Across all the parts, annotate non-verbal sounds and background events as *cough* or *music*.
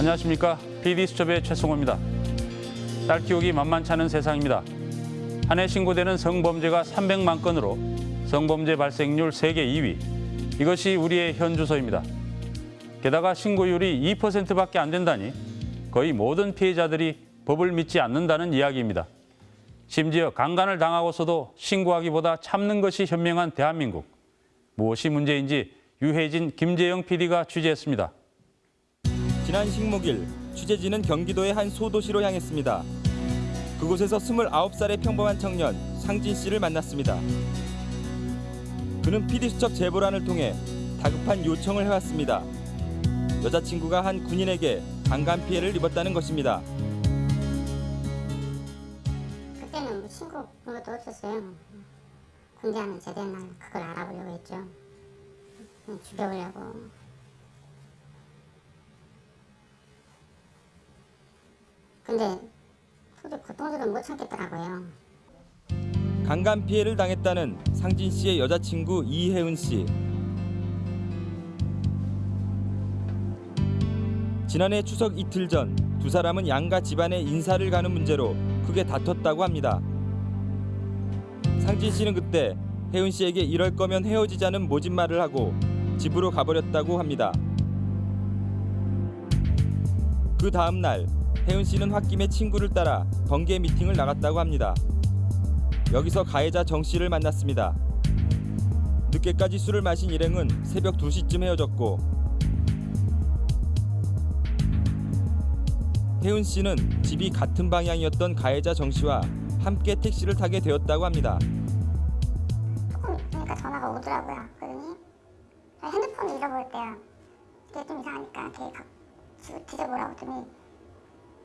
안녕하십니까. PD수첩의 최승호입니다. 딸 키우기 만만치 않은 세상입니다. 한 해 신고되는 성범죄가 300만 건으로 성범죄 발생률 세계 2위. 이것이 우리의 현 주소입니다. 게다가 신고율이 2%밖에 안 된다니 거의 모든 피해자들이 법을 믿지 않는다는 이야기입니다. 심지어 강간을 당하고서도 신고하기보다 참는 것이 현명한 대한민국. 무엇이 문제인지 유해진, 김재영 PD가 취재했습니다. 지난 식목일 취재진은 경기도의 한 소도시로 향했습니다. 그곳에서 29살의 평범한 청년 상진 씨를 만났습니다. 그는 PD수첩 제보란을 통해 다급한 요청을 해왔습니다. 여자친구가 한 군인에게 강간 피해를 입었다는 것입니다. 그때는 뭐 신고 그런 것도 없었어요. 군대하면 제대한 날 그걸 알아보려고 했죠. 죽여보려고. 근데 도저히 고통스러워 못 참겠더라고요. 강간 피해를 당했다는 상진 씨의 여자친구 이혜은 씨. 지난해 추석 이틀 전 두 사람은 양가 집안의 인사를 가는 문제로 크게 다퉜다고 합니다. 상진 씨는 그때 혜은 씨에게 이럴 거면 헤어지자는 모진말을 하고 집으로 가버렸다고 합니다. 그 다음 날 혜은 씨는 홧김에 친구를 따라 번개 미팅을 나갔다고 합니다. 여기서 가해자 정 씨를 만났습니다. 늦게까지 술을 마신 일행은 새벽 2시쯤 헤어졌고 혜은 씨는 집이 같은 방향이었던 가해자 정 씨와 함께 택시를 타게 되었다고 합니다. 조금 있으니까 전화가 오더라고요. 그러니 핸드폰을 잃어버렸대요. 그게 좀 이상하니까 걔각 뒤져보라고 했더니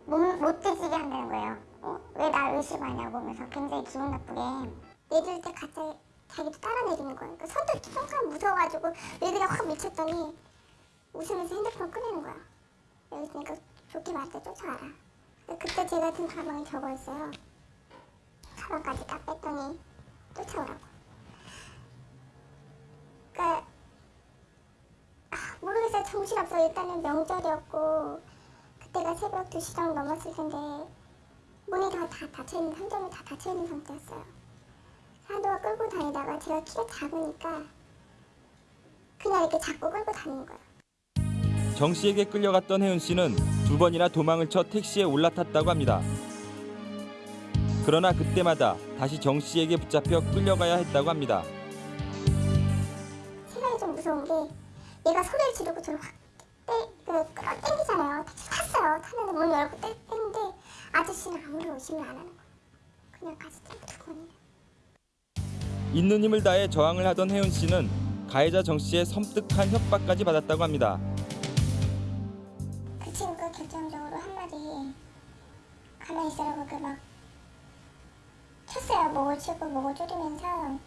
못, 못 뒤지게 한다는 거예요. 어, 왜날 의심하냐고 하면서 굉장히 기분 나쁘게 내릴 때 갑자기 자기도 따라 내리는 거예요. 그 손도 순간 무서워가지고 얘들이 확 미쳤더니 웃으면서 핸드폰 꺼내는 거야. 여기 있으니까 좋게 말할 때 쫓아와라. 근데 그때 제가 든 가방에 적어 있어요. 가방까지 딱 뺐더니 쫓아오라고. 그러니까 아, 모르겠어요. 정신없어. 일단은 명절이었고 그때가 새벽 2시 정도 넘었을 텐데 문이 다, 다 닫혀있는 상점이 다 닫혀있는 상태였어요. 한동안 끌고 다니다가 제가 키가 작으니까 그냥 이렇게 잡고 끌고 다니는 거예요. 정 씨에게 끌려갔던 혜은 씨는 두 번이나 도망을 쳐 택시에 올라탔다고 합니다. 그러나 그때마다 다시 정 씨에게 붙잡혀 끌려가야 했다고 합니다. 생각이 좀 무서운 게 얘가 소리를 지르고 저를 확 떼, 그, 끌어 땡기잖아요. 탔어요. 탔는데 문 열고 떼, 떼는데 아저씨는 아무리 의심을 안 하는 거예요. 그냥 같이 오는 있는 힘을 다해 저항을 하던 혜은 씨는 가해자 정 씨의 섬뜩한 협박까지 받았다고 합니다. 그 친구가 결정적으로 한마디 가만히 있으라고 그막 쳤어요. 목을 치고 목을 조리면서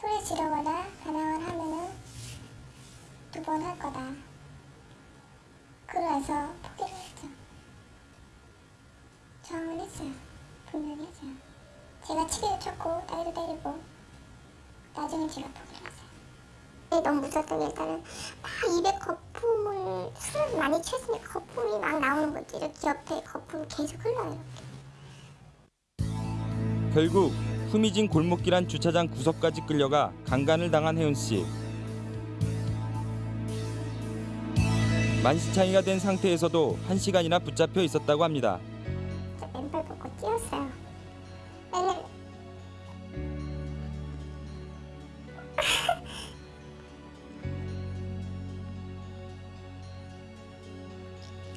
소리 지르거나 반항을 하면은 두 번 할 거다. 그래서 포기를 했죠. 저항을 했어요. 분명히 했어요. 제가 치기도 쳤고 따위도 때리고 나중에 제가 포기를 했어요. 네, 너무 무서웠던 게 일단은 다 입에 거품을 술을 많이 취했으니까 거품이 막 나오는 거지 이렇게 옆에 거품이 계속 흘러요 결국 후미진 골목길 한 주차장 구석까지 끌려가 강간을 당한 혜은 씨. 만시창이가 된 상태에서도 한 시간이나 붙잡혀 있었다고 합니다. 저 맨발 벗고 뛰었어요. 맨날 *laughs*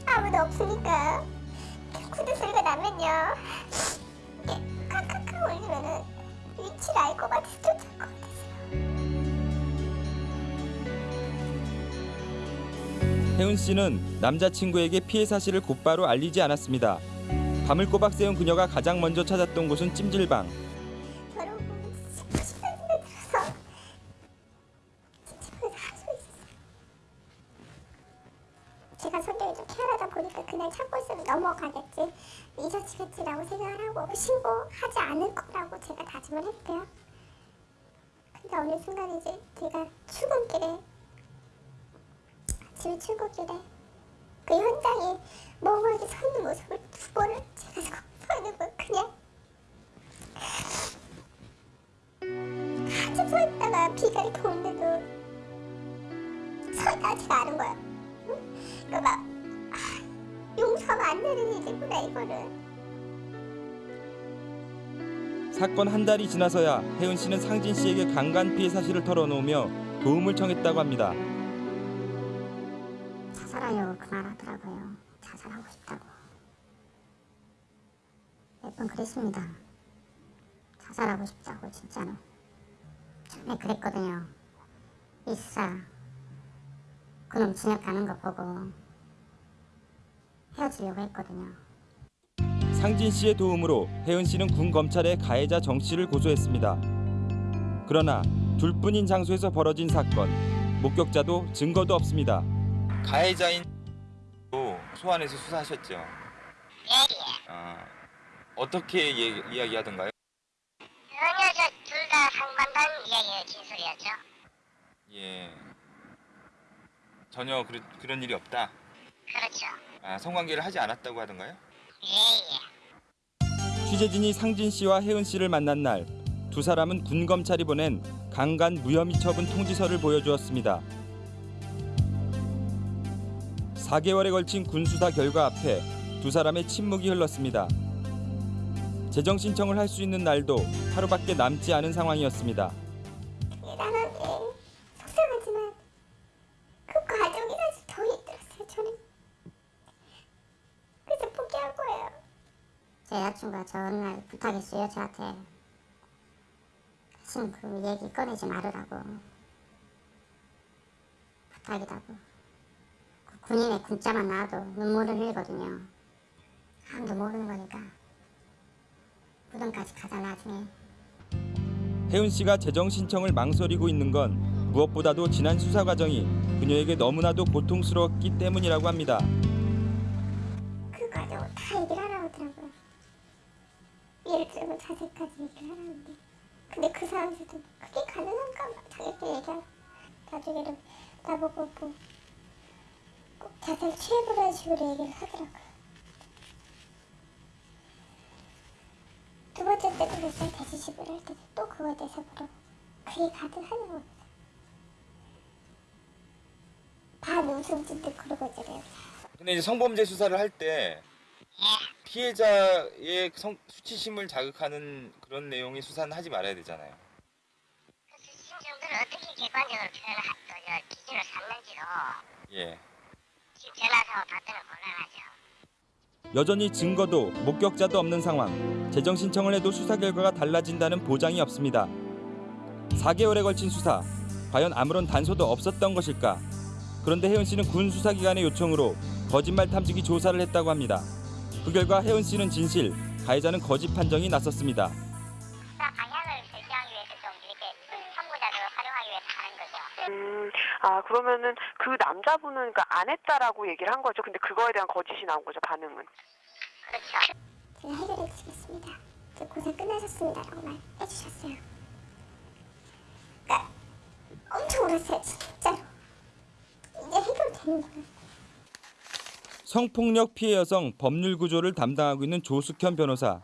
아무도 없으니까 구두 소리가 나면요. 이게 카카카 울리면은 위치를 알 것 같아서 쫓아 혜은 씨는 남자친구에게 피해 사실을 곧바로 알리지 않았습니다. 밤을 꼬박 새운 그녀가 가장 먼저 찾았던 곳은 찜질방. 사건 한 달이 지나서야 혜은 씨는 상진 씨에게 강간 피해 사실을 털어놓으며 도움을 청했다고 합니다. 자살하려고 그말 하더라고요. 자살하고 싶다고. 몇 번 그랬습니다. 자살하고 싶다고 진짜로. 처음에 그랬거든요. 이사 그놈 진역 가는 거 보고 헤어지려고 했거든요. 상진 씨의 도움으로 혜은 씨는 군 검찰에 가해자 정 씨를 고소했습니다. 그러나 둘뿐인 장소에서 벌어진 사건, 목격자도 증거도 없습니다. 가해자인 소환해서 수사하셨죠. 아, 어떻게 이야기하던가요? 전혀 저둘 다 상반된 이야기의 진술이었죠. 예. 전혀 그런 일이 없다. 그렇죠. 아, 성관계를 하지 않았다고 하던가요? 예 예. 취재진이 상진 씨와 혜은 씨를 만난 날 두 사람은 군 검찰이 보낸 강간 무혐의 처분 통지서를 보여주었습니다. 4개월에 걸친 군 수사 결과 앞에 두 사람의 침묵이 흘렀습니다. 재정 신청을 할 수 있는 날도 하루밖에 남지 않은 상황이었습니다. 여자친구가 저 어느 날 부탁했어요 저한테. 다신 그 얘기 꺼내지 말으라고. 부탁이라고. 그 군인의 군자만 나와도 눈물을 흘리거든요. 아무도 모르는 거니까. 무덤까지 가자 나중에. 혜은 씨가 재정 신청을 망설이고 있는 건 무엇보다도 지난 수사 과정이 그녀에게 너무나도 고통스러웠기 때문이라고 합니다. 그 과정을 다 얘기를. 들면 자세까지 얘기를 하라는데. 근데 그 사람들도 그게 가능한가 막 자기들 얘기하고 나중에는 나보고 뭐 꼭 자세를 취해보라는 식으로 얘기를 하더라고요. 두 번째 때도 그랬어요. 대시집을 할 때도 또 그거에 대해서 물어. 그게 가능하냐고. 반 웃음 짓듯 그러고 있잖아요. 근데 이제 성범죄 수사를 할때 피해자의 성, 수치심을 자극하는 그런 내용의 수사는 하지 말아야 되잖아요. 그 수신정들을 어떻게 객관적으로 표현을 하, 그, 저, 기준을 삼는지도 예. 지금 곤란하죠. 여전히 증거도 목격자도 없는 상황. 재정 신청을 해도 수사 결과가 달라진다는 보장이 없습니다. 4개월에 걸친 수사. 과연 아무런 단서도 없었던 것일까? 그런데 혜은 씨는 군 수사기관의 요청으로 거짓말 탐지기 조사를 했다고 합니다. 그 결과 혜은 씨는 진실, 가해자는 거짓 판정이 났었습니다. 방향을 제시하기 위해서 좀 이렇게 참고자들을 활용하기 위해서 하는 거죠. 음, 아 그러면은 그 남자분은 그러니까 안 했다라고 얘기를 한 거죠. 근데 그거에 대한 거짓이 나온 거죠. 반응은. 그렇죠. 제가 해결해 드리겠습니다. 이제 고생 끝나셨습니다라고 말해 주셨어요. 그러니까 엄청 울었어요, 진짜로. 이제 해결되는 거예요. 성폭력 피해 여성 법률 구조를 담당하고 있는 조숙현 변호사.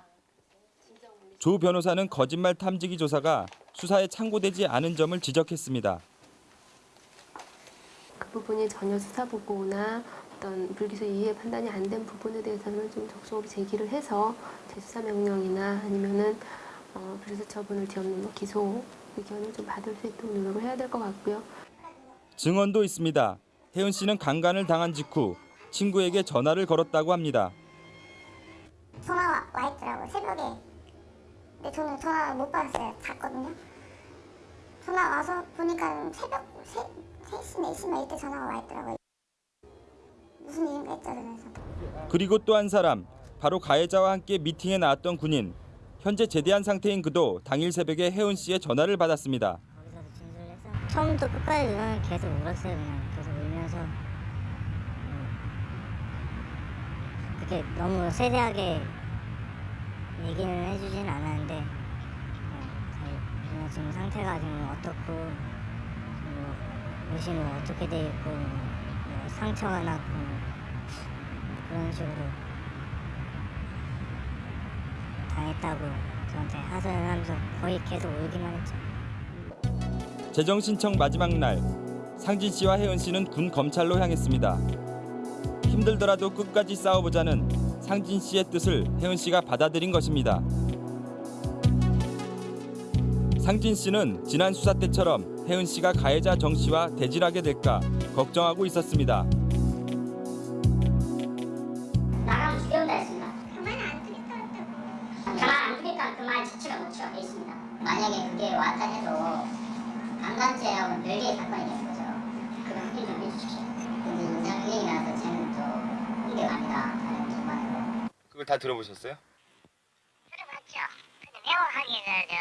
조 변호사는 거짓말 탐지기 조사가 수사에 참고되지 않은 점을 지적했습니다. 그 부분이 전혀 수사 보고나 어떤 불기소 이해 판단이 안 된 부분에 대해서는 좀 적극적으로 제기를 해서 재수사 명령이나 아니면은 어, 불기소 처분을 뒤엎는 뭐 기소 의견을 좀 받을 수 있도록 노력을 해야 될 것 같고요. 증언도 있습니다. 혜은 씨는 강간을 당한 직후 친구에게 전화를 걸었다고 합니다. 전화 와 있더라고요, 새벽에. 근데 저는 전화 못 받았어요. 잤거든요. 전화 와서 보니까 새벽 3, 3시, 4시만 이때 전화가 와 있더라고요. 무슨 일인가 했죠, 그래서. 그리고 또 한 사람, 바로 가해자와 함께 미팅에 나왔던 군인. 현재 제대한 상태인 그도 당일 새벽에 혜은 씨의 전화를 받았습니다. 처음부터 끝까지 그냥 계속 울었어요 그냥 계속 울면서 음, 그렇게 너무 세세하게 얘기는 해주진 않았는데 어, 지금 상태가 지금 어떻고 뭐 의심은 어떻게 돼 있고 뭐 상처가 났고 그런 식으로 당했다고 저한테 하소연을 하면서 거의 계속 울기만 했죠. 재정 신청 마지막 날 상진 씨와 혜은 씨는 군 검찰로 향했습니다. 힘들더라도 끝까지 싸워보자는 상진 씨의 뜻을 혜은 씨가 받아들인 것입니다. 상진 씨는 지난 수사 때처럼 혜은 씨가 가해자 정 씨와 대질하게 될까 걱정하고 있었습니다. 다 들어보셨어요? 들어봤죠. 근데 명확하게 저, 저,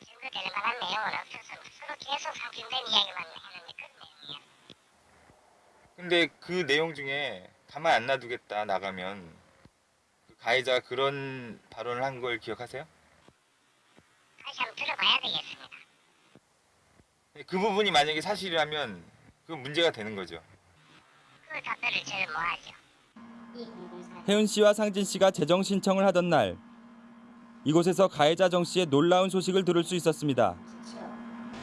저 증거될 만한 내용은 없어서 서로 계속 상징된 이야기만 했는데 그런 내용이야. 근데 그 내용 중에 가만 안 놔두겠다 나가면 그 가해자가 그런 발언을 한 걸 기억하세요? 다시 한번 들어봐야 되겠습니다. 그 부분이 만약에 사실이라면 그 문제가 되는 거죠. 그 답변을 저는 뭐 하죠. 혜은 씨와 상진 씨가 재정 신청을 하던 날 이곳에서 가해자 정 씨의 놀라운 소식을 들을 수 있었습니다.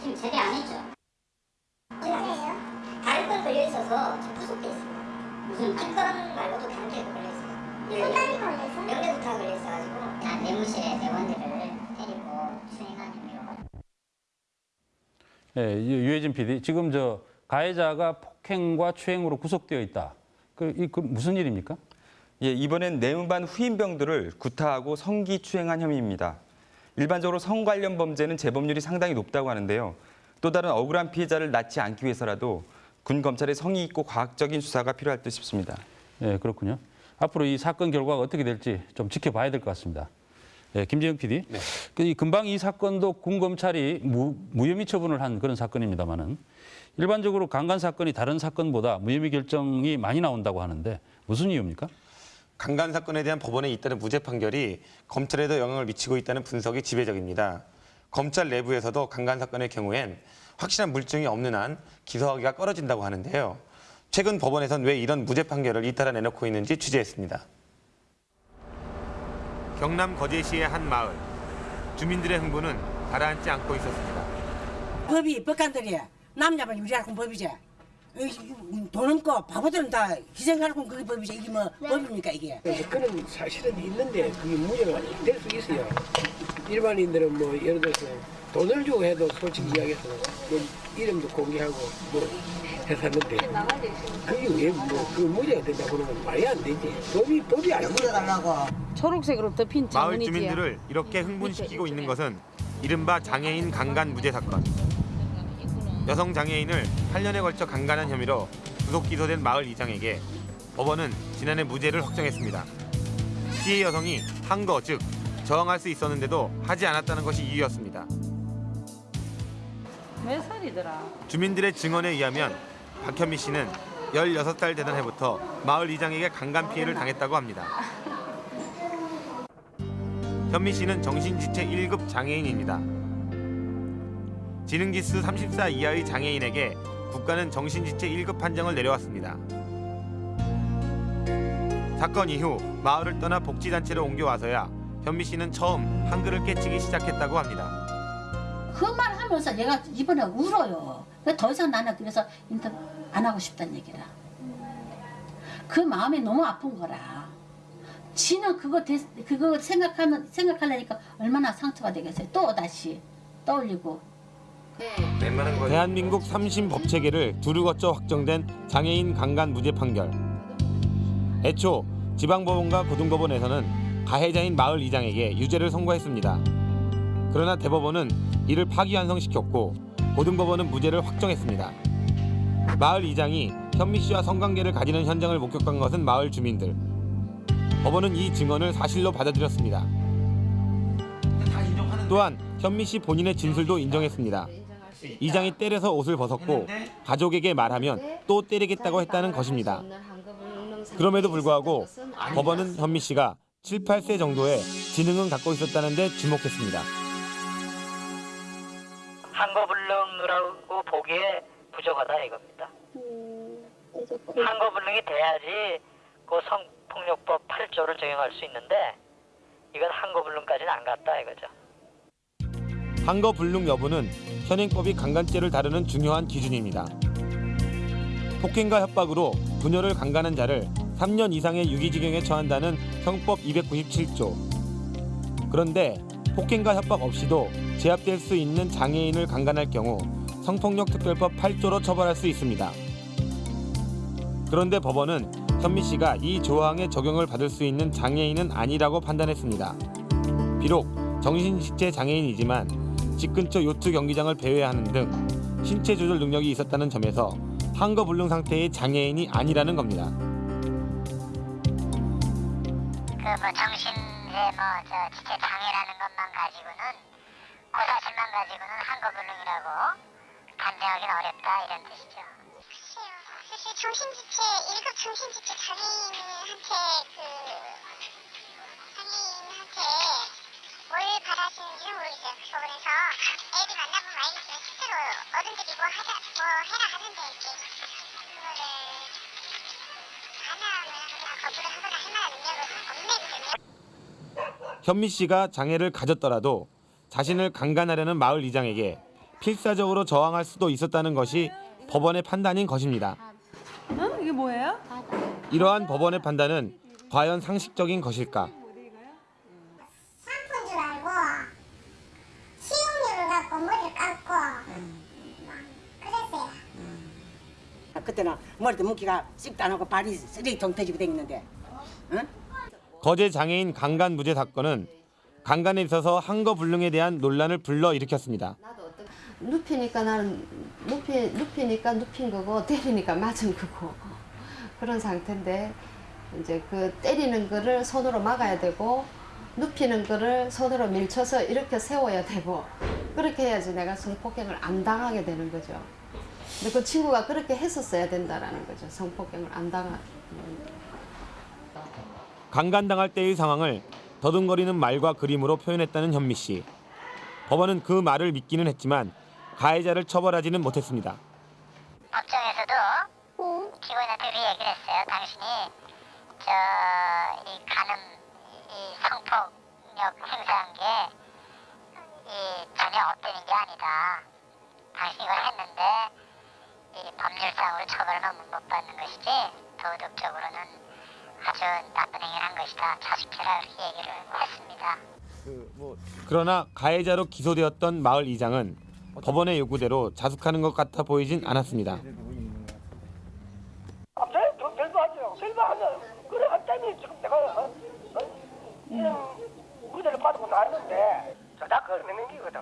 지금 제대 안 했죠. 언제예요? 다른 건 걸려 있어서 구속돼 있습니다. 무슨 특권 말고도 다른 게 걸려 있어요. 손다리 걸려서? 명예부터 걸려 있어가지고 난 내무실에 대원들을 데리고 추행한 혐의로 예, 이 유해진 PD, 지금 저 가해자가 폭행과 추행으로 구속되어 있다. 그, 이, 그 무슨 일입니까? 예, 이번엔 내무반 후임병들을 구타하고 성기 추행한 혐의입니다. 일반적으로 성 관련 범죄는 재범률이 상당히 높다고 하는데요. 또 다른 억울한 피해자를 낳지 않기 위해서라도 군 검찰의 성의 있고 과학적인 수사가 필요할 듯 싶습니다. 예, 그렇군요. 앞으로 이 사건 결과가 어떻게 될지 좀 지켜봐야 될 것 같습니다. 예, 김재영 PD. 그, 이 금방 이 사건도 군 검찰이 무, 무혐의 처분을 한 그런 사건입니다만은 일반적으로 강간 사건이 다른 사건보다 무혐의 결정이 많이 나온다고 하는데 무슨 이유입니까? 강간 사건에 대한 법원에 잇따른 무죄 판결이 검찰에도 영향을 미치고 있다는 분석이 지배적입니다. 검찰 내부에서도 강간 사건의 경우엔 확실한 물증이 없는 한 기소하기가 꺼려진다고 하는데요. 최근 법원에선 왜 이런 무죄 판결을 잇따라 내놓고 있는지 취재했습니다. 경남 거제시의 한 마을. 주민들의 흥분은 가라앉지 않고 있었습니다. 법이 법관들이야. 남자만 유리하고 법이지. 돈 없고 바보들은 다 희생하고 그게 법이지. 이게 뭐 법입니까 이게? 그런 사실은 있는데 그게 문제가 될 수 있어요. 일반인들은 뭐 예를 들어서 돈을 주고 해도 솔직히 이야기해서 뭐 이름도 공개하고 뭐 했었는데 그게 왜뭐그 문제가 된다고 그러면 말이 안 되지. 법이 법이 아니야. 초록색으로 덮인 마을 주민들을 이렇게 흥분시키고 있는 것은 이른바 장애인 강간 무죄 사건. 여성 장애인을 8년에 걸쳐 강간한 혐의로 구속 기소된 마을 이장에게 법원은 지난해 무죄를 확정했습니다. 피해 여성이 한거즉 저항할 수 있었는데도 하지 않았다는 것이 이유였습니다. 몇 살이더라? 주민들의 증언에 의하면 박현미 씨는 16살 되던 해부터 마을 이장에게 강간 피해를 당했다고 합니다. 현미 씨는 정신지체 1급 장애인입니다. 지능지수 34 이하의 장애인에게 국가는 정신지체 1급 판정을 내려왔습니다. 사건 이후 마을을 떠나 복지단체로 옮겨와서야 현미 씨는 처음 한글을 깨치기 시작했다고 합니다. 그 말 하면서 얘가 이번에 울어요. 그더 이상 나는 그래서 인터뷰 안 하고 싶다는 얘기라. 그 마음이 너무 아픈 거라. 지는 그거 대, 그거 생각하는 생각하려니까 얼마나 상처가 되겠어요. 또 다시 떠올리고 대한민국 3심 법체계를 두루 거쳐 확정된 장애인 강간 무죄 판결. 애초 지방법원과 고등법원에서는 가해자인 마을 이장에게 유죄를 선고했습니다. 그러나 대법원은 이를 파기환송시켰고 고등법원은 무죄를 확정했습니다. 마을 이장이 현미 씨와 성관계를 가지는 현장을 목격한 것은 마을 주민들. 법원은 이 증언을 사실로 받아들였습니다. 또한 현미 씨 본인의 진술도 인정했습니다. 이장이 때려서 옷을 벗었고 가족에게 말하면 또 때리겠다고 했다는 것입니다. 그럼에도 불구하고 법원은 현미 씨가 7, 8세 정도의 지능은 갖고 있었다는 데 주목했습니다. 한거불능이라고 보기에 부족하다 이겁니다. 한거불능이 돼야지 그 성폭력법 8조를 적용할 수 있는데 이건 한거불능까지는 안 갔다 이거죠. 한거 불능 여부는 현행법이 강간죄를 다루는 중요한 기준입니다. 폭행과 협박으로 부녀를 강간한 자를 3년 이상의 유기징역에 처한다는 형법 297조. 그런데 폭행과 협박 없이도 제압될 수 있는 장애인을 강간할 경우 성폭력 특별법 8조로 처벌할 수 있습니다. 그런데 법원은 현미 씨가 이 조항의 적용을 받을 수 있는 장애인은 아니라고 판단했습니다. 비록 정신지체 장애인이지만 집 근처 요트 경기장을 배회하는 등 신체 조절 능력이 있었다는 점에서 한거불능 상태의 장애인이 아니라는 겁니다. 그 뭐 정신의 뭐저 지체 장애라는 것만 가지고는 그 사실만 가지고는 한거불능이라고 판정하기는 어렵다 이런 뜻이죠. 사실 정신지체 1급 정신지체 장애인한테 그 장애인한테 뭘 받았는지는 모르겠어요. 그 법원에서 애들 만나보면 알겠지만 실제로 어른들이 뭐 하자 뭐 해라 하는데 이렇게 그거를 안 하면 하거나 거부를 하거나 할 만한 능력은 없네 그러면. 현미 씨가 장애를 가졌더라도 자신을 강간하려는 마을 이장에게 필사적으로 저항할 수도 있었다는 것이 법원의 판단인 것입니다. 어? 이게 뭐예요? 이러한 법원의 판단은 과연 상식적인 것일까? 샴푸인 줄 알고 식용유를 갖고 머리를 막 그랬어요. 그때는 머리도 묶기가 씹도 안 하고 발이 쓰레기통 터지고 다니는데 응? 거제 장애인 강간 무죄 사건은 강간에 있어서 한거불능에 대한 논란을 불러일으켰습니다. 눕히니까 나는 눕히, 눕히니까 눕힌 거고 때리니까 맞은 거고 *laughs* 그런 상태인데 이제 그 때리는 거를 손으로 막아야 되고 눕히는 거를 손으로 밀쳐서 이렇게 세워야 되고 그렇게 해야지 내가 성폭행을 안 당하게 되는 거죠. 근데 그 친구가 그렇게 했었어야 된다라는 거죠. 성폭행을 안 당하. 강간당할 때의 상황을 더듬거리는 말과 그림으로 표현했다는 현미 씨. 법원은 그 말을 믿기는 했지만 가해자를 처벌하지는 못했습니다. 법정에서도 피고인한테 그 얘기를 했어요. 당신이 저이 간음 이 성폭력 행사한 게 이 전혀 업되는 게 아니다. 당신이 이걸 했는데 이 법률상으로 처벌을 못 받는 것이지 도덕적으로는 아주 나쁜 행위를 한 것이다. 자숙해라 그렇게 얘기를 했습니다. 그러나 가해자로 기소되었던 마을 이장은 법원의 요구대로 자숙하는 것 같아 보이진 않았습니다. 받고 나왔는데 저다 걸리는 기거든.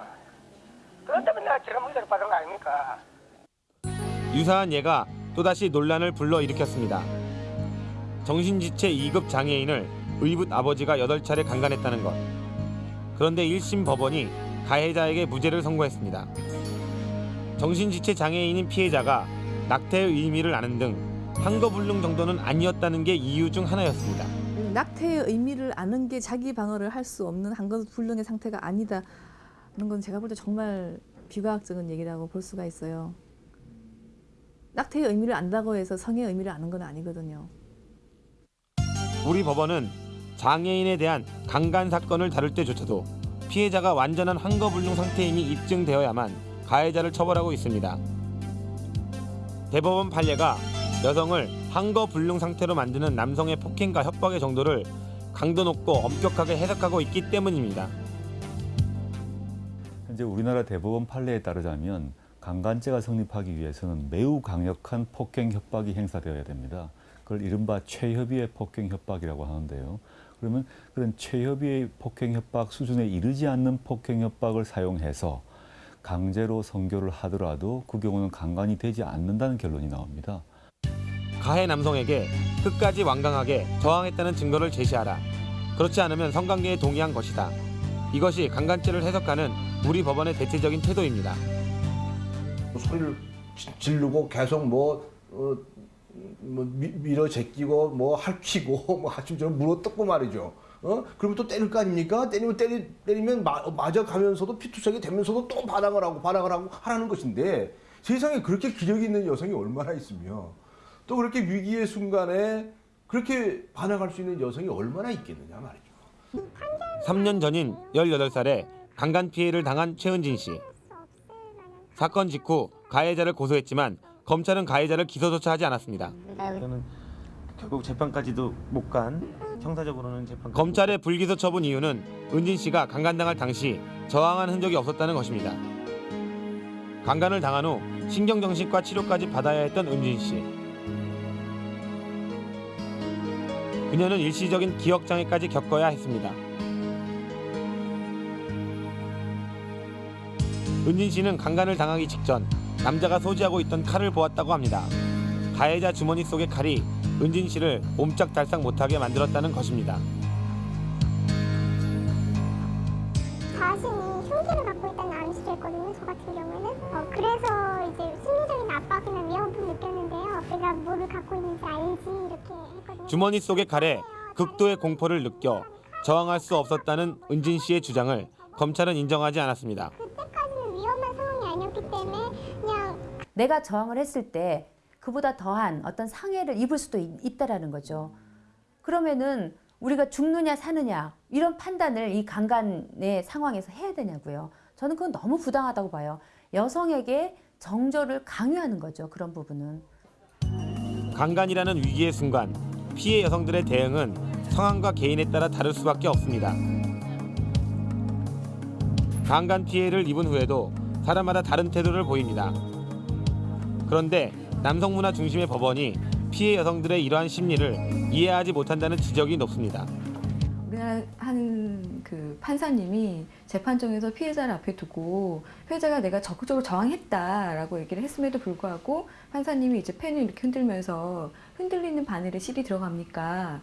그것 때문에 내가 지금 받은 거 아닙니까? 유사한 예가 또다시 논란을 불러일으켰습니다. 정신지체 2급 장애인을 의붓 아버지가 8차례 강간했다는 것. 그런데 1심 법원이 가해자에게 무죄를 선고했습니다. 정신지체 장애인인 피해자가 낙태의 의미를 아는 등 한거불능 정도는 아니었다는 게 이유 중 하나였습니다. 낙태의 의미를 아는 게 자기 방어를 할 수 없는 한거불능의 상태가 아니다는 건 제가 볼 때 정말 비과학적인 얘기라고 볼 수가 있어요. 낙태의 의미를 안다고 해서 성의 의미를 아는 건 아니거든요. 우리 법원은 장애인에 대한 강간 사건을 다룰 때조차도 피해자가 완전한 한거불능 상태임이 입증되어야만 가해자를 처벌하고 있습니다. 대법원 판례가 여성을 한거불능 상태로 만드는 남성의 폭행과 협박의 정도를 강도 높고 엄격하게 해석하고 있기 때문입니다. 현재 우리나라 대법원 판례에 따르자면 강간죄가 성립하기 위해서는 매우 강력한 폭행 협박이 행사되어야 됩니다. 그걸 이른바 최협의의 폭행 협박이라고 하는데요. 그러면 그런 최협의의 폭행 협박 수준에 이르지 않는 폭행 협박을 사용해서 강제로 성교를 하더라도 그 경우는 강간이 되지 않는다는 결론이 나옵니다. 가해 남성에게 끝까지 완강하게 저항했다는 증거를 제시하라. 그렇지 않으면 성관계에 동의한 것이다. 이것이 강간죄를 해석하는 우리 법원의 대체적인 태도입니다. 소리를 지- 지르고 계속 뭐, 어, 뭐 미, 밀어 제끼고 뭐 할퀴고 *laughs* 뭐 아침처럼 물어 뜯고 말이죠. 어? 그러면 또 때릴 거 아닙니까? 때리면 때리, 때리면 마, 맞아가면서도 피투성이 되면서도 또 반항을 하고 반항을 하고 하라는 것인데 세상에 그렇게 기력이 있는 여성이 얼마나 있으며 또 그렇게 위기의 순간에 그렇게 반항할 수 있는 여성이 얼마나 있겠느냐 말이죠. 3년 전인 18살에 강간 피해를 당한 최은진 씨. 사건 직후 가해자를 고소했지만 검찰은 가해자를 기소조차 하지 않았습니다. 저는 결국 재판까지도 못 간 형사적으로는 재판 검찰의 불기소 처분 이유는 은진 씨가 강간당할 당시 저항한 흔적이 없었다는 것입니다. 강간을 당한 후 신경정신과 치료까지 받아야 했던 은진 씨. 그녀는 일시적인 기억장애까지 겪어야 했습니다. 은진 씨는 강간을 당하기 직전 남자가 소지하고 있던 칼을 보았다고 합니다. 가해자 주머니 속의 칼이 은진 씨를 옴짝달싹 못하게 만들었다는 것입니다. 자신이 흉기를 갖고 있다는 암시를 했거든요. 저 같은 경우에는. 어, 그래서 이제 심리적인 압박이나 위협을 느꼈는데요. 내가 뭐를 갖고 있는지 알지 이렇게 했거든요. 주머니 속의 칼에 극도의 공포를 느껴 저항할 수 없었다는 은진 씨의 주장을 검찰은 인정하지 않았습니다. 그때까지는 위험한 상황이 아니었기 때문에 그냥 내가 저항을 했을 때 그보다 더한 어떤 상해를 입을 수도 있, 있다라는 거죠. 그러면은 우리가 죽느냐 사느냐 이런 판단을 이 강간의 상황에서 해야 되냐고요. 저는 그건 너무 부당하다고 봐요. 여성에게 정절을 강요하는 거죠. 그런 부분은. 강간이라는 위기의 순간 피해 여성들의 대응은 상황과 개인에 따라 다를 수밖에 없습니다. 강간 피해를 입은 후에도 사람마다 다른 태도를 보입니다. 그런데 남성 문화 중심의 법원이 피해 여성들의 이러한 심리를 이해하지 못한다는 지적이 높습니다. 우리나라 한 그 판사님이 재판정에서 피해자를 앞에 두고 피해자가 내가 적극적으로 저항했다라고 얘기를 했음에도 불구하고 판사님이 이제 펜을 이렇게 흔들면서 흔들리는 바늘에 실이 들어갑니까?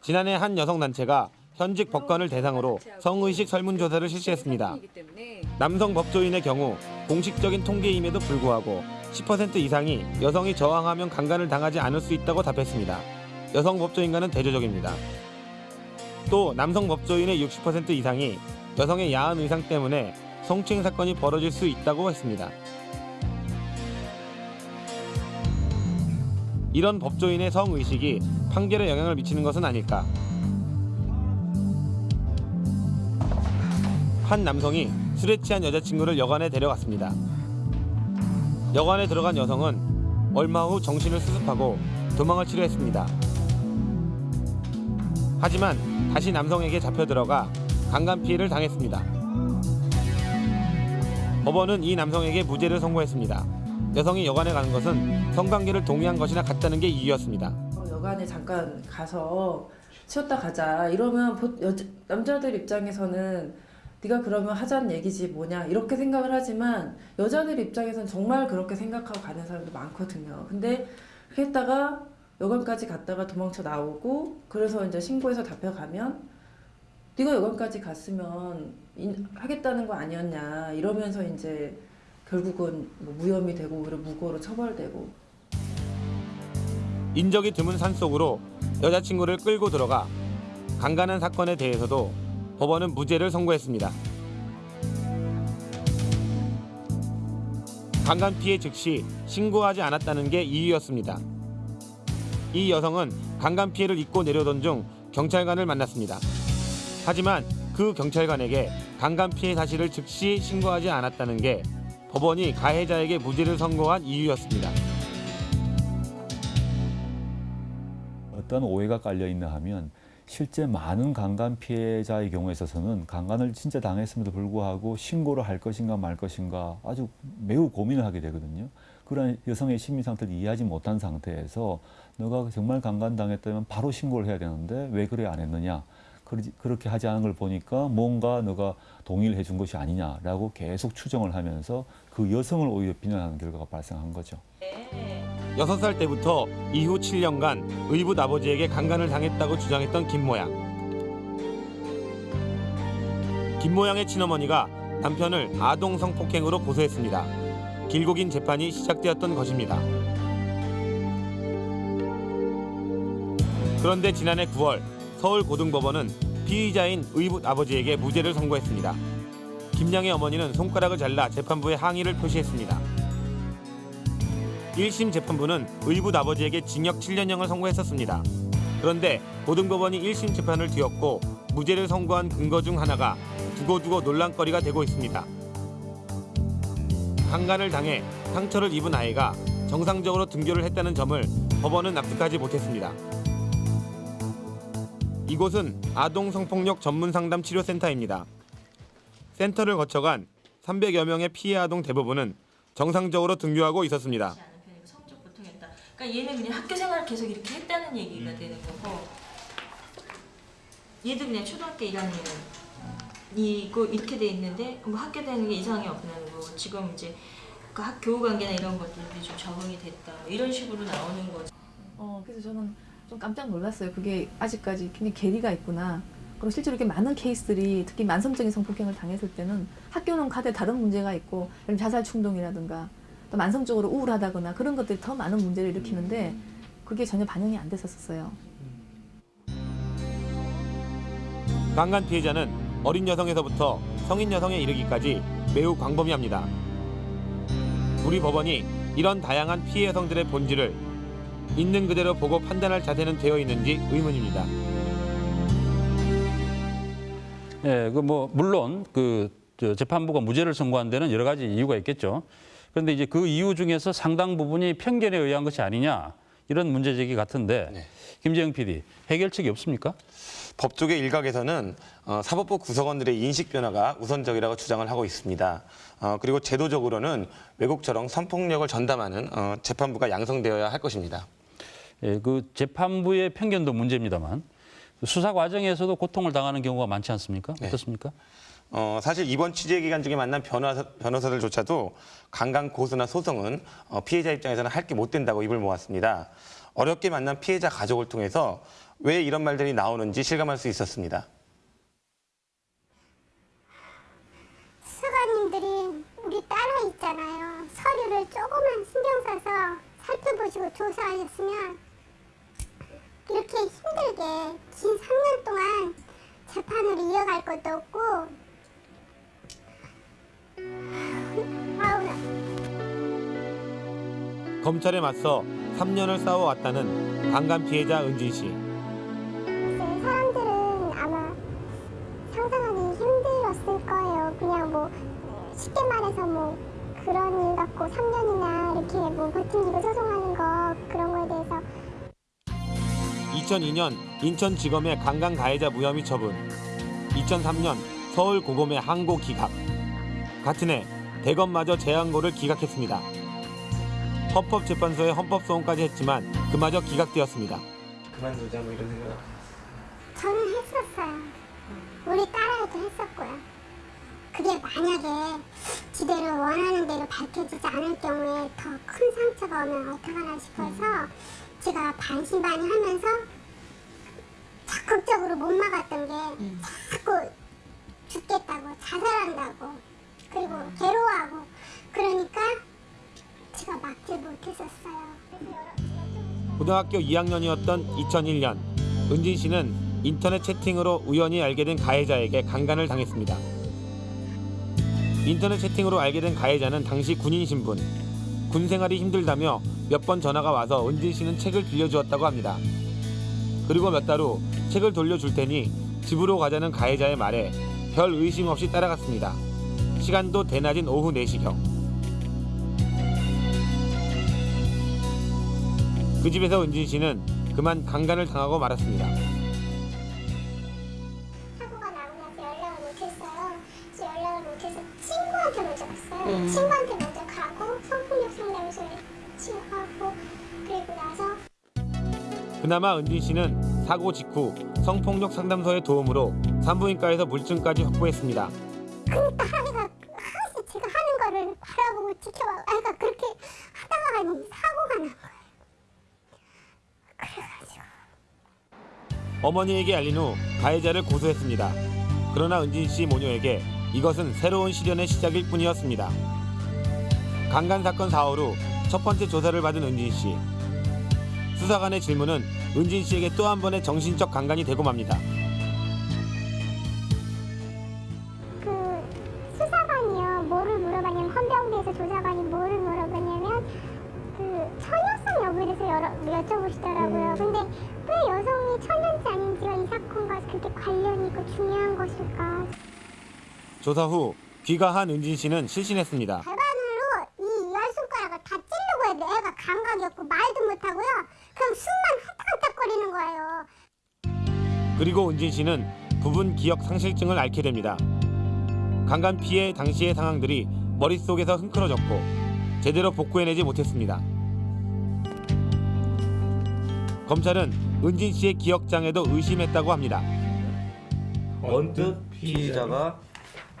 지난해 한 여성단체가 현직 법관을 대상으로 성의식 설문조사를 실시했습니다. 남성 법조인의 경우 공식적인 통계임에도 불구하고 10% 이상이 여성이 저항하면 강간을 당하지 않을 수 있다고 답했습니다. 여성 법조인과는 대조적입니다. 또 남성 법조인의 60% 이상이 여성의 야한 의상 때문에 성추행 사건이 벌어질 수 있다고 했습니다. 이런 법조인의 성의식이 판결에 영향을 미치는 것은 아닐까. 한 남성이 술에 취한 여자친구를 여관에 데려갔습니다. 여관에 들어간 여성은 얼마 후 정신을 수습하고 도망을 치료했습니다. 하지만 다시 남성에게 잡혀 들어가 강간 피해를 당했습니다. 법원은 이 남성에게 무죄를 선고했습니다. 여성이 여관에 가는 것은 성관계를 동의한 것이나 같다는 게 이유였습니다. 여관에 잠깐 가서 쉬었다 가자 이러면 남자들 입장에서는 네가 그러면 하자는 얘기지 뭐냐 이렇게 생각을 하지만 여자들 입장에서는 정말 그렇게 생각하고 가는 사람도 많거든요. 근데 했다가 여관까지 갔다가 도망쳐 나오고 그래서 이제 신고해서 잡혀가면 네가 여관까지 갔으면 인- 하겠다는 거 아니었냐 이러면서 이제 결국은 뭐 무혐의 되고 오히려 무고로 처벌되고 인적이 드문 산속으로 여자친구를 끌고 들어가 강간한 사건에 대해서도 법원은 무죄를 선고했습니다. 강간 피해 즉시 신고하지 않았다는 게 이유였습니다. 이 여성은 강간 피해를 입고 내려오던 중 경찰관을 만났습니다. 하지만 그 경찰관에게 강간 피해 사실을 즉시 신고하지 않았다는 게 법원이 가해자에게 무죄를 선고한 이유였습니다. 어떤 오해가 깔려 있나 하면 실제 많은 강간 피해자의 경우에 있어서는 강간을 진짜 당했음에도 불구하고 신고를 할 것인가 말 것인가 아주 매우 고민을 하게 되거든요. 그런 여성의 심리 상태를 이해하지 못한 상태에서 너가 정말 강간 당했다면 바로 신고를 해야 되는데 왜 그래 안 했느냐. 그렇게 하지 않은 걸 보니까 뭔가 너가 동의를 해준 것이 아니냐라고 계속 추정을 하면서 그 여성을 오히려 비난하는 결과가 발생한 거죠. 여섯 살 때부터 이후 7년간 의붓 아버지에게 강간을 당했다고 주장했던 김모양. 김모양의 친어머니가 남편을 아동 성폭행으로 고소했습니다. 길고 긴 재판이 시작되었던 것입니다. 그런데 지난해 9월 서울고등법원은 피의자인 의붓 아버지에게 무죄를 선고했습니다. 김양의 어머니는 손가락을 잘라 재판부에 항의를 표시했습니다. 1심 재판부는 의붓 아버지에게 징역 7년형을 선고했었습니다. 그런데 고등법원이 1심 재판을 뒤엎고 무죄를 선고한 근거 중 하나가 두고두고 논란거리가 되고 있습니다. 강간을 당해 상처를 입은 아이가 정상적으로 등교를 했다는 점을 법원은 납득하지 못했습니다. 이곳은 아동 성폭력 전문 상담 치료센터입니다. 센터를 거쳐간 300여 명의 피해 아동 대부분은 정상적으로 등교하고 있었습니다. 그러니까 얘는 그냥 학교 생활 계속 이렇게 했다는 얘기가 되는 거고 얘도 그냥 초등학교 1학년 이고 이렇게 돼 있는데 뭐 학교 다니는 게 이상이 없는 거고 지금 이제 그 학 교우 관계나 이런 것들이 좀 적응이 됐다 이런 식으로 나오는 거죠. 어, 그래서 저는 좀 깜짝 놀랐어요. 그게 아직까지 굉장히 괴리가 있구나. 그리고 실제로 이렇게 많은 케이스들이 특히 만성적인 성폭행을 당했을 때는 학교는 가대 다른 문제가 있고 예를 자살 충동이라든가 또 만성적으로 우울하다거나 그런 것들이 더 많은 문제를 일으키는데 그게 전혀 반영이 안 됐었어요. 강간 피해자는 어린 여성에서부터 성인 여성에 이르기까지 매우 광범위합니다. 우리 법원이 이런 다양한 피해 여성들의 본질을 있는 그대로 보고 판단할 자세는 되어 있는지 의문입니다. 예, 그뭐 물론 그저 재판부가 무죄를 선고한 데는 여러 가지 이유가 있겠죠. 그런데 이제 그 이유 중에서 상당 부분이 편견에 의한 것이 아니냐 이런 문제 제기 같은데 김재영 PD 해결책이 없습니까? 법조계 일각에서는 어, 사법부 구성원들의 인식 변화가 우선적이라고 주장을 하고 있습니다. 어, 그리고 제도적으로는 외국처럼 성폭력을 전담하는 어, 재판부가 양성되어야 할 것입니다. 예, 그 재판부의 편견도 문제입니다만 수사 과정에서도 고통을 당하는 경우가 많지 않습니까? 어떻습니까? 어, 사실 이번 취재 기간 중에 만난 변호사, 변호사들조차도 강간 고소나 소송은 어, 피해자 입장에서는 할 게 못 된다고 입을 모았습니다. 어렵게 만난 피해자 가족을 통해서 왜 이런 말들이 나오는지 실감할 수 있었습니다. 수사관님들이 우리 따라 있잖아요. 서류를 조금만 신경 써서 살펴보시고 조사하셨으면 이렇게 힘들게 긴 3년 동안 재판을 이어갈 것도 없고 검찰에 맞서 3년을 싸워왔다는 강간 피해자 은진 씨. 사람들은 아마 상상하기 힘들었을 거예요. 그냥 뭐 쉽게 말해서 뭐 그런 일 갖고 3년이나 이렇게 뭐 버티고 소송하는 거 그런 거에 대해서 2002년 인천지검의 강간 가해자 무혐의 처분. 2003년 서울고검의 항고 기각. 같은 해 대검마저 재항고를 기각했습니다. 헌법재판소에 헌법소원까지 했지만 그마저 기각되었습니다. 그만두자 뭐 이런 생각. 저는 했었어요. 우리 딸아이도 했었고요. 그게 만약에 지대로 원하는 대로 밝혀지지 않을 경우에 더 큰 상처가 오면 어떡하나 싶어서 제가 반신반의 하면서 적극적으로 못 막았던 게 자꾸 죽겠다고 자살한다고 그리고 괴로워하고 그러니까 제가 막지 못했었어요. 고등학교 2학년이었던 2001년 은진 씨는 인터넷 채팅으로 우연히 알게 된 가해자에게 강간을 당했습니다. 인터넷 채팅으로 알게 된 가해자는 당시 군인 신분. 군 생활이 힘들다며 몇 번 전화가 와서 은진 씨는 책을 빌려주었다고 합니다. 그리고 몇 달 후 책을 돌려줄 테니 집으로 가자는 가해자의 말에 별 의심 없이 따라갔습니다. 시간도 대낮인 오후 4시경. 그 집에서 은진 씨는 그만 강간을 당하고 말았습니다. 사고가 나고 나서 연락을 못했어요. 연락을 못해서 친구한테 먼저 갔어요. 음. 친구한테 먼저 가고 성폭력 상담소에 치료하고 그리고 나서 그나마 은진 씨는 사고 직후 성폭력 상담소의 도움으로 산부인과에서 물증까지 확보했습니다. 그러니까 하루씩 제가 하는 거를 바라보고 지켜봐. 아, 그러니까 그렇게 하다가 사고가 난 거예요. 어머니에게 알린 후 가해자를 고소했습니다. 그러나 은진 씨 모녀에게 이것은 새로운 시련의 시작일 뿐이었습니다. 강간 사건 4월 후 첫 번째 조사를 받은 은진 씨. 수사관의 질문은 은진 씨에게 또 한 번의 정신적 강간이 되고 맙니다. 조사 후 귀가한 은진 씨는 실신했습니다. 발바늘로 이 열 손가락을 다 찌르고 해도 애가 감각이 없고 말도 못하고요. 그냥 숨만 헐떡헐떡거리는 거예요. 그리고 은진 씨는 부분 기억 상실증을 앓게 됩니다. 강간 피해 당시의 상황들이 머릿속에서 흔들어졌고 제대로 복구해내지 못했습니다. 검찰은 은진 씨의 기억 장애도 의심했다고 합니다. 언뜻 피의자가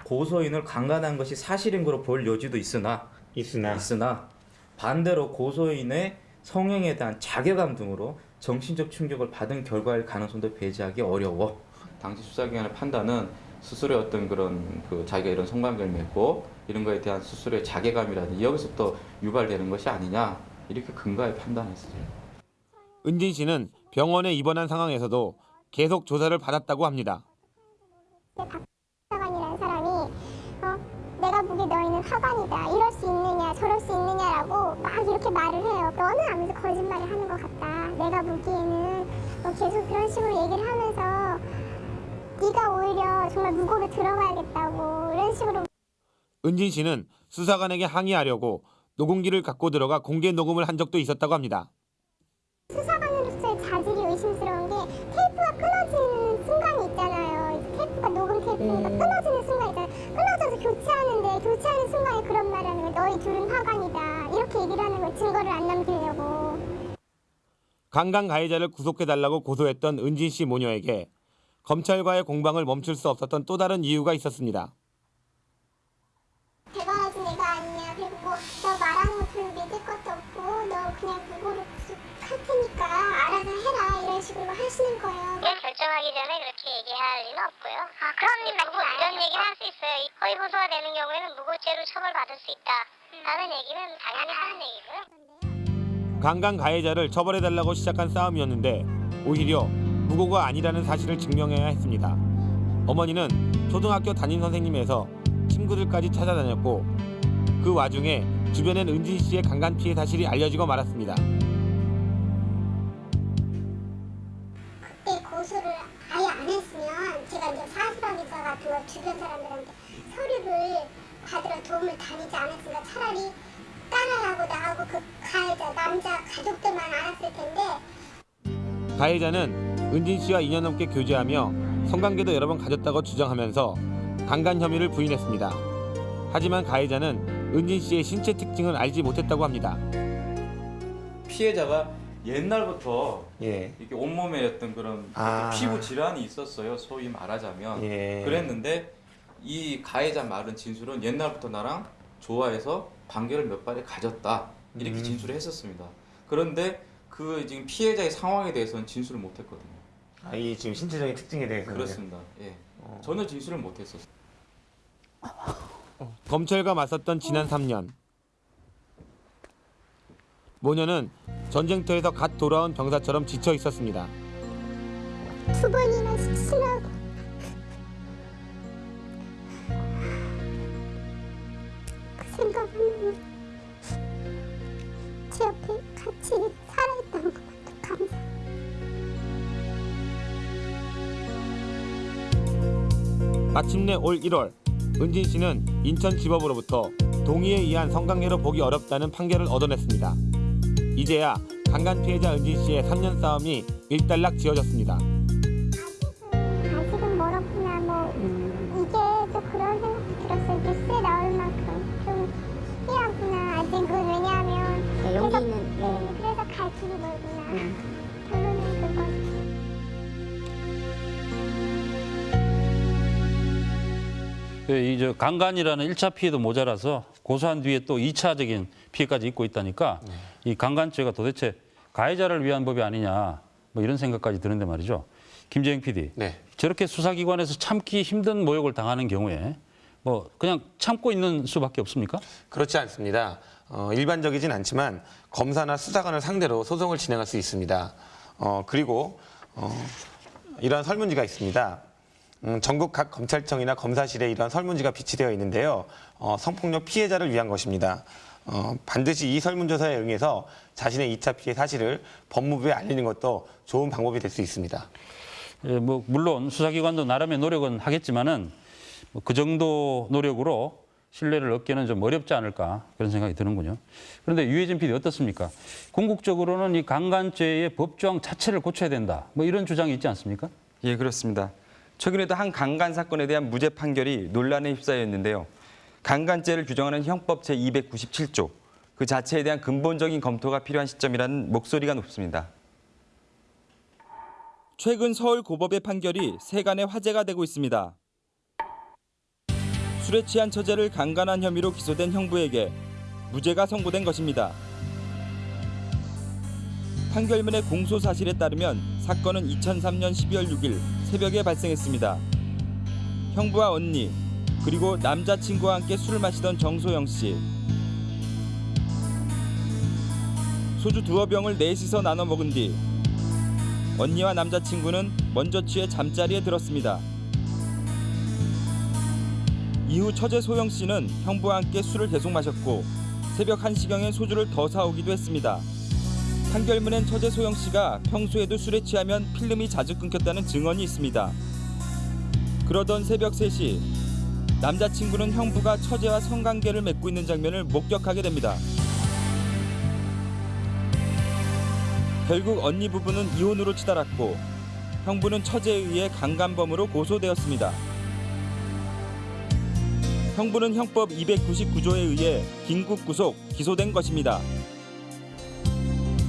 고소인을 강간한 것이 사실인 거로 볼 여지도 있으나 있으나 반대로 고소인의 성행에 대한 자괴감 등으로 정신적 충격을 받은 결과일 가능성도 배제하기 어려워. 당시 수사기관의 판단은 스스로의 어떤 그런 그 자기가 이런 성관계를 맺고 이런 거에 대한 스스로의 자괴감이라든지 여기서부터 유발되는 것이 아니냐 이렇게 근거에 판단했어요. 은진 씨는 병원에 입원한 상황에서도 계속 조사를 받았다고 합니다. 화관이다. 이럴 수 있느냐 저럴 수 있느냐라고 막 이렇게 말을 해요. 너는 아무래도 거짓말을 하는 것 같다. 내가 보기에는 뭐 계속 그런 식으로 얘기를 하면서 네가 오히려 정말 무고로 들어가야겠다고 이런 식으로 은진 씨는 수사관에게 항의하려고 녹음기를 갖고 들어가 공개 녹음을 한 적도 있었다고 합니다. 수사 증거를 안 남기려고. 강간 가해자를 구속해달라고 고소했던 은진 씨 모녀에게 검찰과의 공방을 멈출 수 없었던 또 다른 이유가 있었습니다. 대단하지 내가 아니냐. 그리고 뭐 너 말하는 거 별로 믿을 것도 없고 너 그냥 무고로 구속할 테니까 알아서 해라. 이런 식으로 하시는 거예요. 결정하기 전에 그렇게 얘기할 리는 없고요. 아, 그럼 무고 이런 얘기를 할 수 있어요. 이 허위 고소가 되는 경우에는 무고죄로 처벌받을 수 있다. 라는 얘기는 당연히 하는 얘기고요. 강간 가해자를 처벌해달라고 시작한 싸움이었는데 오히려 무고가 아니라는 사실을 증명해야 했습니다. 어머니는 초등학교 담임 선생님에서 친구들까지 찾아다녔고 그 와중에 주변엔 은진 씨의 강간 피해 사실이 알려지고 말았습니다. 그때 고소를 아예 안 했으면 제가 이제 기사 같은 거 주변 사람들한테 서류를 받으러 도움을 다니지 않았으니까 차라리 딸하고 나하고 그 가해자 남자 가족들만 알았을 텐데 가해자는 은진 씨와 2년 넘게 교제하며 성관계도 여러 번 가졌다고 주장하면서 강간 혐의를 부인했습니다. 하지만 가해자는 은진 씨의 신체 특징을 알지 못했다고 합니다. 피해자가 옛날부터 예. 이렇게 온몸에 어떤 그런 아. 피부 질환이 있었어요. 소위 말하자면 예. 그랬는데 이 가해자 말은 진술은 옛날부터 나랑 좋아해서 관계를 몇 발에 가졌다 이렇게 음. 진술을 했었습니다. 그런데 그 지금 피해자의 상황에 대해서는 진술을 못했거든요. 아, 이 지금 신체적인 특징에 대해서 그렇습니다. 예. 전혀 진술을 못했었어요. 검찰과 맞섰던 지난 3년. 모녀는 전쟁터에서 갓 돌아온 병사처럼 지쳐 있었습니다. 두 번이나 시치라고 생각하면 제 옆에 같이 살아있다는 것만도 감사 마침내 올 1월 은진 씨는 인천지법으로부터 동의에 의한 성관계로 보기 어렵다는 판결을 얻어냈습니다. 이제야 강간 피해자 은진 씨의 3년 싸움이 일단락 지어졌습니다. 이저 강간이라는 1차 피해도 모자라서 고소한 뒤에 또 2차적인 피해까지 입고 있다니까 이 강간죄가 도대체 가해자를 위한 법이 아니냐 뭐 이런 생각까지 드는데 말이죠. 김재영 PD. 저렇게 수사기관에서 참기 힘든 모욕을 당하는 경우에 뭐 그냥 참고 있는 수밖에 없습니까? 그렇지 않습니다. 어, 일반적이진 않지만 검사나 수사관을 상대로 소송을 진행할 수 있습니다. 어, 그리고 어, 이런 설문지가 있습니다. 음, 전국 각 검찰청이나 검사실에 이런 설문지가 비치되어 있는데요. 어, 성폭력 피해자를 위한 것입니다. 어, 반드시 이 설문조사에 응해서 자신의 2차 피해 사실을 법무부에 알리는 것도 좋은 방법이 될 수 있습니다. 예, 뭐 물론 수사기관도 나름의 노력은 하겠지만은 뭐 그 정도 노력으로 신뢰를 얻기는 좀 어렵지 않을까 그런 생각이 드는군요. 그런데 유해진 PD 어떻습니까? 궁극적으로는 이 강간죄의 법조항 자체를 고쳐야 된다. 뭐 이런 주장이 있지 않습니까? 예, 그렇습니다. 최근에도 한 강간 사건에 대한 무죄 판결이 논란에 휩싸였는데요. 강간죄를 규정하는 형법 제297조, 그 자체에 대한 근본적인 검토가 필요한 시점이라는 목소리가 높습니다. 최근 서울 고법의 판결이 세간의 화제가 되고 있습니다. 술에 취한 처제를 강간한 혐의로 기소된 형부에게 무죄가 선고된 것입니다. 판결문의 공소 사실에 따르면 사건은 2003년 12월 6일 새벽에 발생했습니다. 형부와 언니 그리고 남자친구와 함께 술을 마시던 정소영 씨. 소주 두어 병을 넷이서 나눠 먹은 뒤 언니와 남자친구는 먼저 취해 잠자리에 들었습니다. 이후 처제 소영 씨는 형부와 함께 술을 계속 마셨고 새벽 1시경에 소주를 더 사오기도 했습니다. 판결문엔 처제 소영 씨가 평소에도 술에 취하면 필름이 자주 끊겼다는 증언이 있습니다. 그러던 새벽 3시 남자친구는 형부가 처제와 성관계를 맺고 있는 장면을 목격하게 됩니다. 결국 언니 부부는 이혼으로 치달았고 형부는 처제에 의해 강간범으로 고소되었습니다. 형부는 형법 299조에 의해 긴급 구속, 기소된 것입니다.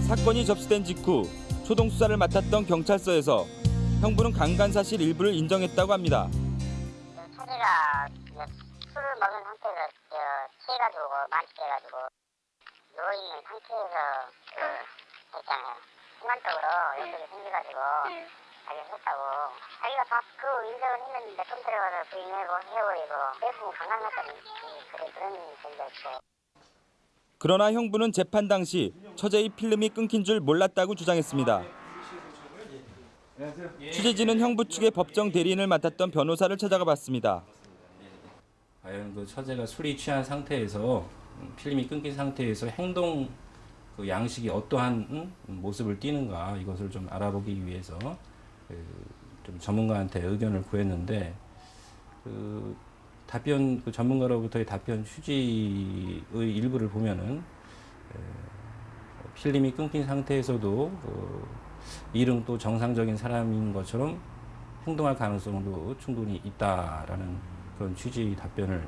사건이 접수된 직후 초동 수사를 맡았던 경찰서에서 형부는 강간 사실 일부를 인정했다고 합니다. 처제가 술을 먹은 상태에서 저, 취해가지고 만취해가지고 누워 있는 상태에서 그 했잖아요. 순간적으로 욕심이 생겨가지고 자기가 했다고 자기가 다그 인정을 했는데 좀 들어가서 부인하고 헤어버리고 대부분 강간했다는 그런 그런 얘기였죠. 그러나 형부는 재판 당시 처제의 필름이 끊긴 줄 몰랐다고 주장했습니다. 취재진은 형부 측의 법정 대리인을 맡았던 변호사를 찾아가 봤습니다. 과연 그 처제가 술이 취한 상태에서 음, 필름이 끊긴 상태에서 행동 그 양식이 어떠한 음, 모습을 띠는가 이것을 좀 알아보기 위해서 그좀 전문가한테 의견을 구했는데 그 답변 그 전문가로부터의 답변 휴지의 일부를 보면은 에, 필름이 끊긴 상태에서도 그 일은 또 정상적인 사람인 것처럼 행동할 가능성도 충분히 있다라는 그런 취지의 답변을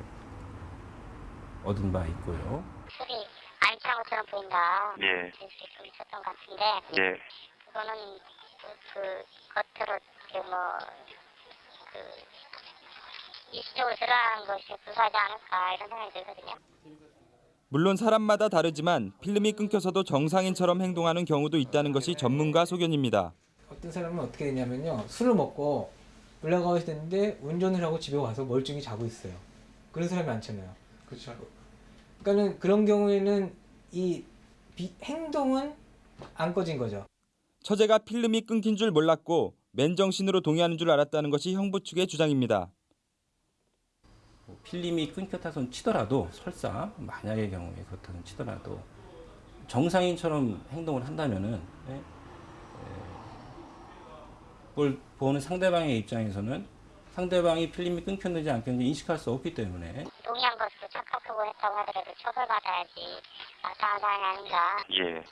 얻은 바 있고요. 술이 안 취한 것처럼 보인다. 예. 수좀 있었던 것 같은데 예. 그거는 그, 그 겉으로 뭐그 일시적으로 드러나는 것이 불가하지 않을까 이런 생각이 들거든요. 물론 사람마다 다르지만 필름이 끊겨서도 정상인처럼 행동하는 경우도 있다는 것이 전문가 소견입니다. 어떤 사람은 어떻게 되냐면요 술을 먹고 올라가고 있는데 운전을 하고 집에 와서 멀쩡히 자고 있어요 그런 사람이 많잖아요 그렇죠 그러니까는 그런 경우에는 이 비- 행동은 안 꺼진 거죠 처제가 필름이 끊긴 줄 몰랐고 맨정신으로 동의하는 줄 알았다는 것이 형부 측의 주장입니다. 뭐 필름이 끊겼다손 치더라도 설사 만약의 경우에 그렇다손 치더라도 정상인처럼 행동을 한다면은 예, 예, 그걸 보는 상대방의 입장에서는 상대방이 필름이 끊겼는지 안 끊겼는지 인식할 수 없기 때문에 동의한 것으로 착각하고 했다고 하더라도 처벌받아야지 마땅한 사안이 아닌가. 예.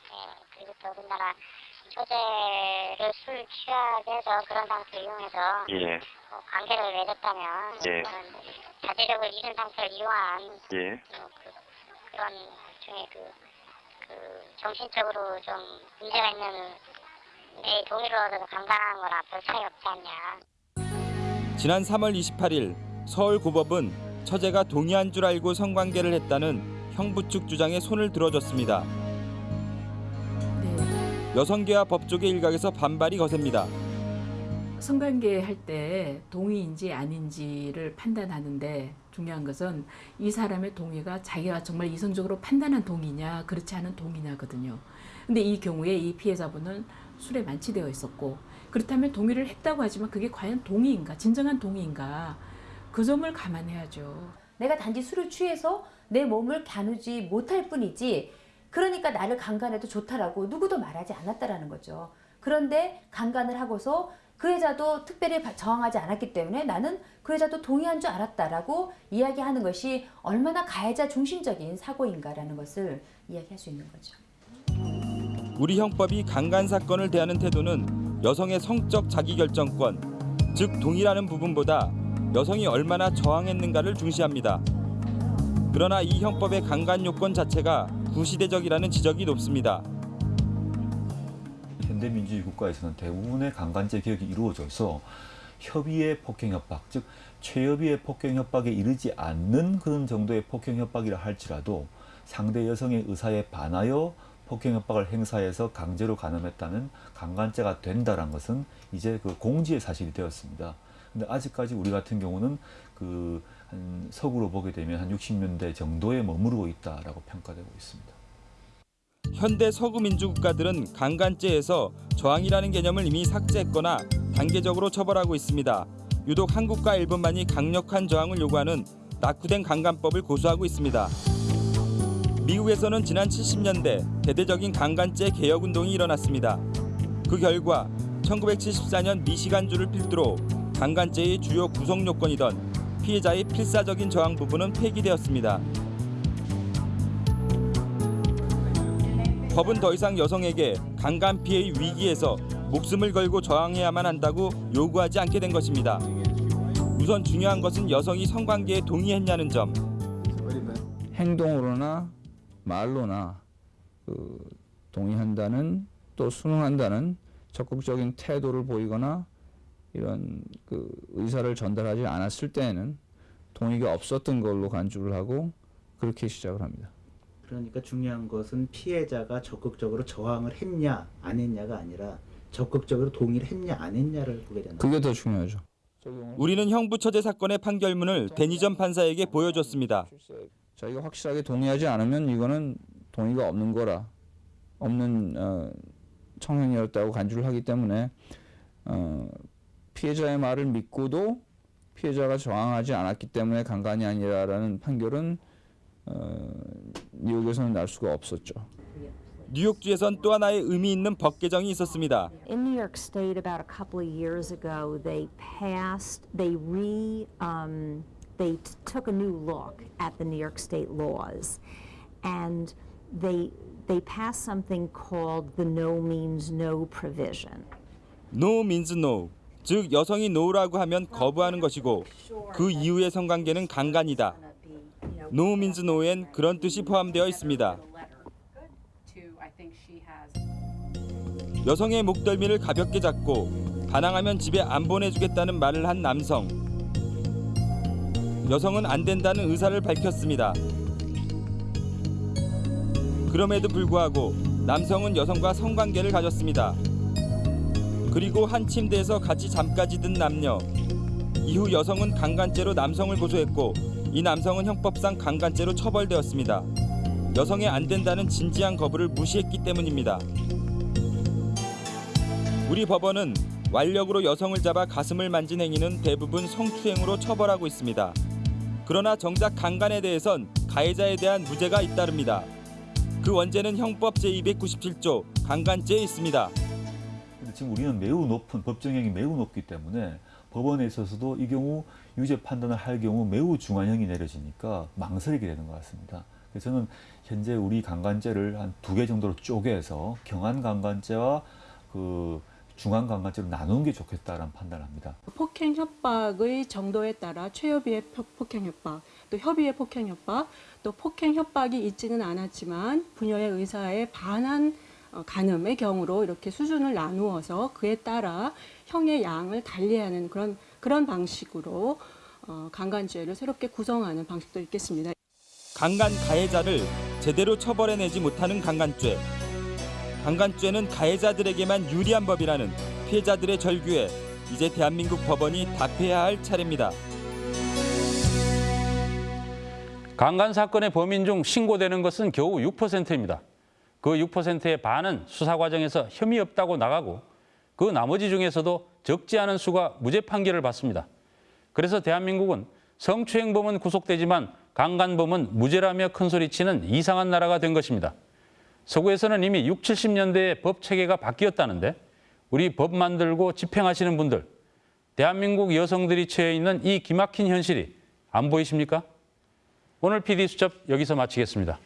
그리고 더군다나 처제를 술 취하게 해서 그런 상태를 이용해서 예. 뭐 관계를 맺었다면 예. 자제력을 잃은 상태를 이용한 예. 뭐 그, 그런 중에 그, 그 정신적으로 좀 문제가 있는 내 동의를 얻어서 강간하는 거나 별 차이 없지 않냐. 지난 3월 28일 서울고법은 처제가 동의한 줄 알고 성관계를 했다는 형부 측 주장에 손을 들어줬습니다. 여성계와 법조계 일각에서 반발이 거셉니다. 성관계 할 때 동의인지 아닌지를 판단하는데 중요한 것은 이 사람의 동의가 자기가 정말 이성적으로 판단한 동의냐 그렇지 않은 동의냐거든요. 근데 이 경우에 이 피해자분은 술에 만취되어 있었고 그렇다면 동의를 했다고 하지만 그게 과연 동의인가 진정한 동의인가 그 점을 감안해야죠. 내가 단지 술을 취해서 내 몸을 겨누지 못할 뿐이지 그러니까 나를 강간해도 좋다라고 누구도 말하지 않았다라는 거죠. 그런데 강간을 하고서 그 여자도 특별히 바- 저항하지 않았기 때문에 나는 그 여자도 동의한 줄 알았다라고 이야기하는 것이 얼마나 가해자 중심적인 사고인가라는 것을 이야기할 수 있는 거죠. 우리 형법이 강간 사건을 대하는 태도는 여성의 성적 자기결정권, 즉 동의라는 부분보다 여성이 얼마나 저항했는가를 중시합니다. 그러나 이 형법의 강간 요건 자체가 구시대적이라는 지적이 높습니다. 현대민주주의 국가에서는 대부분의 강간죄 개혁이 이루어져서 협의의 폭행 협박, 즉 최협의의 폭행 협박에 이르지 않는 그런 정도의 폭행 협박이라 할지라도 상대 여성의 의사에 반하여 폭행 협박을 행사해서 강제로 간음했다면 강간죄가 된다는 것은 이제 그 공지의 사실이 되었습니다. 근데 아직까지 우리 같은 경우는 그한 서구로 보게 되면 한 60년대 정도에 머무르고 있다라고 평가되고 있습니다. 현대 서구 민주 국가들은 강간죄에서 저항이라는 개념을 이미 삭제했거나 단계적으로 처벌하고 있습니다. 유독 한국과 일본만이 강력한 저항을 요구하는 낙후된 강간법을 고수하고 있습니다. 미국에서는 지난 70년대 대대적인 강간죄 개혁 운동이 일어났습니다. 그 결과 1974년 미시간주를 필두로 강간죄의 주요 구성 요건이던 피해자의 필사적인 저항 부분은 폐기되었습니다. 법은 더 이상 여성에게 강간 피해의 위기에서 목숨을 걸고 저항해야만 한다고 요구하지 않게 된 것입니다. 우선 중요한 것은 여성이 성관계에 동의했냐는 점. 행동으로나 말로나 그 동의한다는 또 순응한다는 적극적인 태도를 보이거나 이런 그 의사를 전달하지 않았을 때에는 동의가 없었던 걸로 간주를 하고 그렇게 시작을 합니다. 그러니까 중요한 것은 피해자가 적극적으로 저항을 했냐 안 했냐가 아니라 적극적으로 동의를 했냐 안 했냐를 보게 된다. 그게 더 중요하죠. 우리는 형부처제 사건의 판결문을 대니전 판사에게 보여줬습니다. 자기가 확실하게 동의하지 않으면 이거는 동의가 없는 거라 없는 어, 청행이었다고 간주를 하기 때문에 어, 피해자의 말을 믿고도 피해자가 저항하지 않았기 때문에 강간이 아니라라는 판결은 어, 뉴욕에서는 날 수가 없었죠. 뉴욕주에선 또 하나의 의미 있는 법 개정이 있었습니다. In New York State, about a couple of years ago, they passed, they re, um, they t- took a new look at the New York State laws, and they they passed something called the No Means No provision. No means no. 즉 여성이 no라고 하면 거부하는 것이고 그 이후의 성관계는 강간이다. No엔 그런 뜻이 포함되어 있습니다. 여성의 목덜미를 가볍게 잡고 반항하면 집에 안 보내주겠다는 말을 한 남성. 여성은 안 된다는 의사를 밝혔습니다. 그럼에도 불구하고 남성은 여성과 성관계를 가졌습니다. 그리고 한 침대에서 같이 잠까지 든 남녀. 이후 여성은 강간죄로 남성을 고소했고 이 남성은 형법상 강간죄로 처벌되었습니다. 여성의 안 된다는 진지한 거부를 무시했기 때문입니다. 우리 법원은 완력으로 여성을 잡아 가슴을 만진 행위는 대부분 성추행으로 처벌하고 있습니다. 그러나 정작 강간에 대해선 가해자에 대한 무죄가 잇따릅니다. 그 원죄는 형법 제297조 강간죄에 있습니다. 지금 우리는 매우 높은 법정형이 매우 높기 때문에 법원에 있어서도 이 경우 유죄 판단을 할 경우 매우 중한형이 내려지니까 망설이게 되는 것 같습니다. 그래서 저는 현재 우리 강간죄를 한 두 개 정도로 쪼개서 경한 강간죄와 그 중한 강간죄로 나누는 게 좋겠다라는 판단을 합니다. 폭행 협박의 정도에 따라 최협의의 표- 폭행 협박, 또 협의의 폭행 협박, 또 폭행 협박이 있지는 않았지만 부녀의 의사에 반한 어, 간음의 경우로 이렇게 수준을 나누어서 그에 따라 형의 양을 달리하는 그런 그런 방식으로 어, 강간죄를 새롭게 구성하는 방식도 있겠습니다. 강간 가해자를 제대로 처벌해내지 못하는 강간죄. 강간죄는 가해자들에게만 유리한 법이라는 피해자들의 절규에 이제 대한민국 법원이 답해야 할 차례입니다. 강간 사건의 범인 중 신고되는 것은 겨우 6%입니다. 그 6%의 반은 수사 과정에서 혐의 없다고 나가고 그 나머지 중에서도 적지 않은 수가 무죄 판결을 받습니다. 그래서 대한민국은 성추행범은 구속되지만 강간범은 무죄라며 큰소리치는 이상한 나라가 된 것입니다. 서구에서는 이미 6, 70년대에 법 체계가 바뀌었다는데 우리 법 만들고 집행하시는 분들, 대한민국 여성들이 처해 있는 이 기막힌 현실이 안 보이십니까? 오늘 PD수첩 여기서 마치겠습니다.